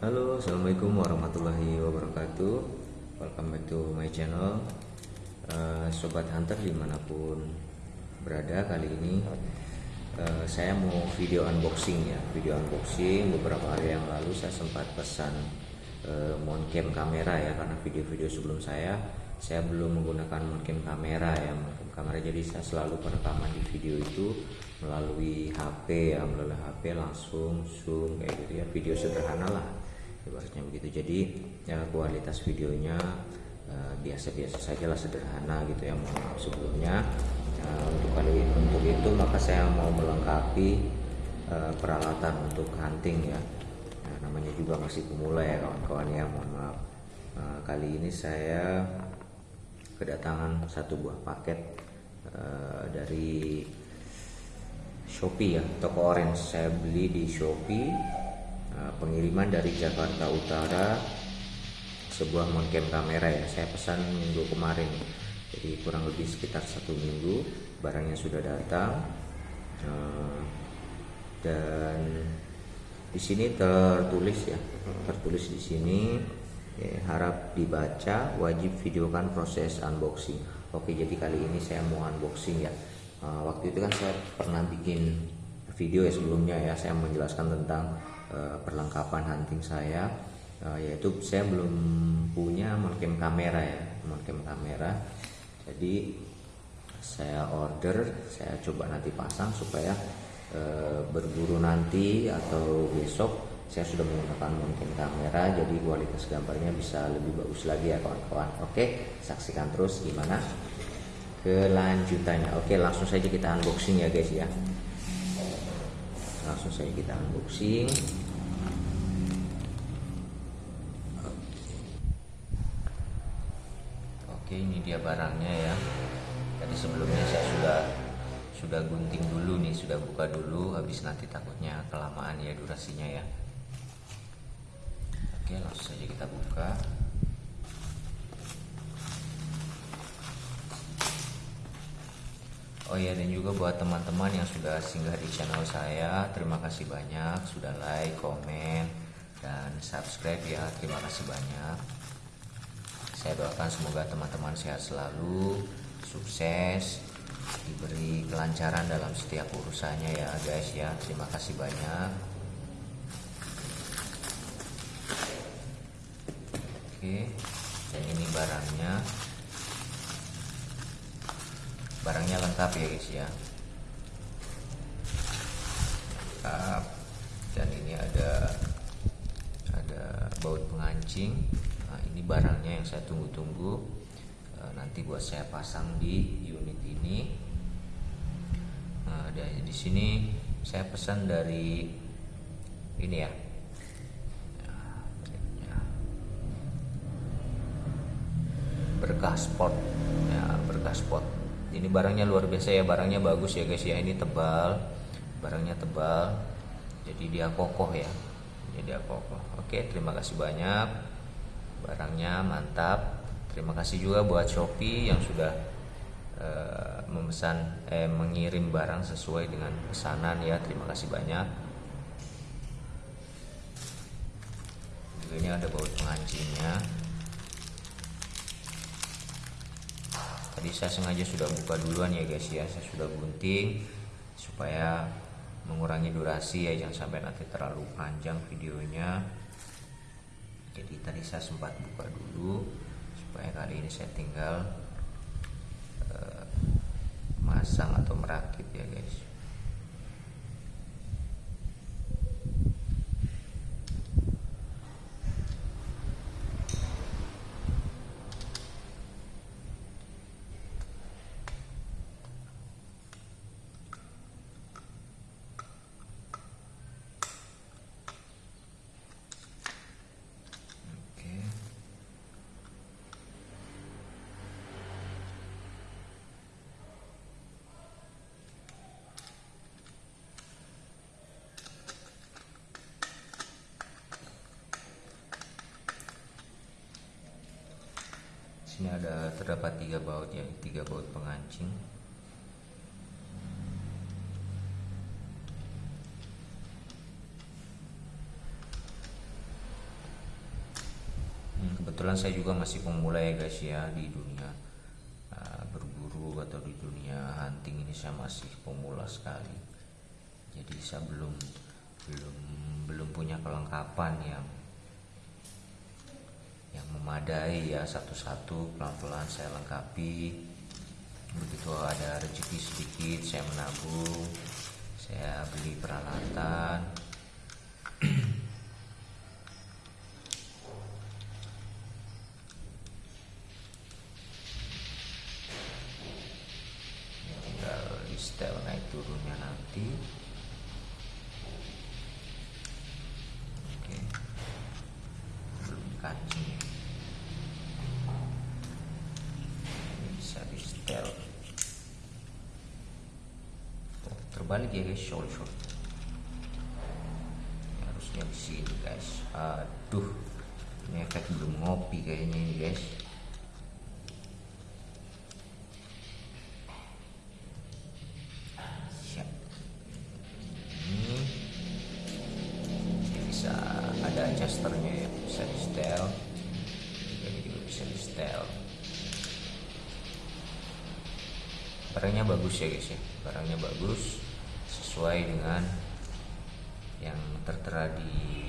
Halo, assalamualaikum warahmatullahi wabarakatuh. Welcome back to my channel, uh, sobat hunter di mana pun berada. Kali ini uh, saya mau video unboxing ya, video unboxing. Beberapa hari yang lalu saya sempat pesan uh, mountcam kamera ya, karena video-video sebelum saya saya belum menggunakan mountcam kamera ya, mountcam kamera. Jadi saya selalu perekaman di video itu melalui HP ya, melalui HP langsung zoom kayak gitu ya, video sederhana lah ibaratnya begitu. Jadi ya kualitas videonya eh, biasa-biasa uh, saja lah sederhana gitu ya mohon maaf sebelumnya. Uh, untuk kali untuk itu maka saya mau melengkapi uh, peralatan untuk hunting ya. Nah, namanya juga masih pemula ya kawan-kawan ya mohon maaf. Uh, kali ini saya kedatangan satu buah paket uh, dari Shopee ya toko orange. Saya beli di Shopee pengiriman dari Jakarta Utara sebuah mengcam kamera ya. Saya pesan minggu kemarin. Jadi kurang lebih sekitar satu minggu barangnya sudah datang. Eh, dan di sini tertulis ya tertulis di sini ya, harap dibaca wajib videokan proses unboxing. Oke jadi kali ini saya mau unboxing ya. Eh, waktu itu kan saya pernah bikin video ya sebelumnya ya saya menjelaskan tentang Eh, perlengkapan hunting saya. Uh, yaitu saya belum punya moncam kamera ya moncam kamera. Jadi saya order saya coba nanti pasang supaya uh, berburu nanti atau besok saya sudah menggunakan moncam kamera jadi kualitas gambarnya bisa lebih bagus lagi ya kawan-kawan. Oke saksikan terus gimana kelanjutannya. Oke langsung saja kita unboxing ya guys ya langsung saja kita unboxing. Oke. Ini dia barangnya ya. Tadi sebelumnya saya sudah sudah gunting dulu nih sudah buka dulu. Habis nanti takutnya kelamaan ya durasinya ya. Oke langsung saja kita buka Oh ya dan juga buat teman-teman yang sudah singgah di channel saya Terima kasih banyak. Sudah like, komen, dan subscribe ya. Terima kasih banyak. Saya doakan semoga teman-teman sehat selalu Sukses Diberi kelancaran dalam setiap urusannya ya guys ya. Terima kasih banyak. Oke Dan ini barangnya barangnya lengkap ya guys ya. Lengkap. Dan ini ada ada baut pengancing. Nah ini barangnya yang saya tunggu-tunggu. E, nanti buat saya pasang di unit ini. Nah dari di sini saya pesan dari ini ya. Berkah sport ya berkah sport ini barangnya luar biasa ya barangnya bagus ya guys ya. Ini tebal barangnya tebal. Jadi dia kokoh ya. Jadi dia kokoh. Oke terima kasih banyak. Barangnya mantap. Terima kasih juga buat Shopee yang sudah uh, memesan eh mengirim barang sesuai dengan pesanan ya. Terima kasih banyak. Ini ada baut pengancingnya tadi saya sengaja sudah buka duluan ya guys ya. Saya sudah gunting supaya mengurangi durasi ya jangan sampai nanti terlalu panjang videonya. Jadi tadi saya sempat buka dulu supaya kali ini saya tinggal uh, masang atau merakit ya guys ada terdapat tiga baut ya tiga baut pengancing kebetulan saya juga masih pemula ya guys ya di dunia uh, berburu atau di dunia hunting ini saya masih pemula sekali. Jadi saya belum belum belum punya kelengkapan yang yang memadai ya satu-satu pelan-pelan saya lengkapi. Begitu ada rezeki sedikit saya menabung saya beli peralatan. Tinggal di setel turunnya nanti oke belum kancing ini bisa di setel terbalik ya guys short. Harusnya di sini guys. Aduh ini efek belum ngopi kayaknya ini guys. Siap. Ini bisa ada adjusternya ya bisa di setel. Ini juga bisa di setel. Barangnya bagus ya guys ya. Barangnya bagus sesuai dengan yang tertera di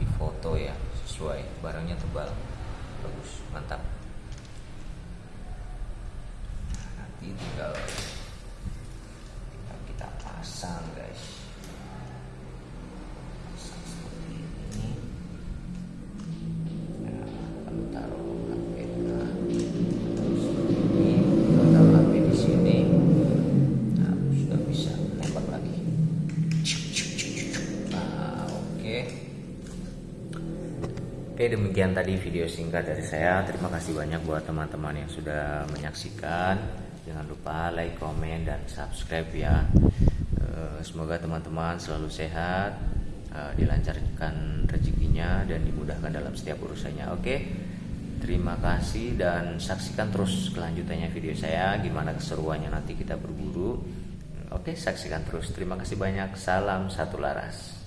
di foto ya sesuai. Barangnya tebal. Bagus mantap. Nanti tinggal tinggal kita pasang guys. Pasang seperti ini. Nah, lalu taruh Oke demikian tadi video singkat dari saya. Terima kasih banyak buat teman-teman yang sudah menyaksikan. Jangan lupa like, komen, dan subscribe ya. Eh, Semoga teman-teman selalu sehat eh, Dilancarkan rezekinya dan dimudahkan dalam setiap urusannya. Oke Terima kasih dan saksikan terus kelanjutannya video saya. Gimana keseruannya nanti kita berburu Oke saksikan terus. Terima kasih banyak. Salam satu laras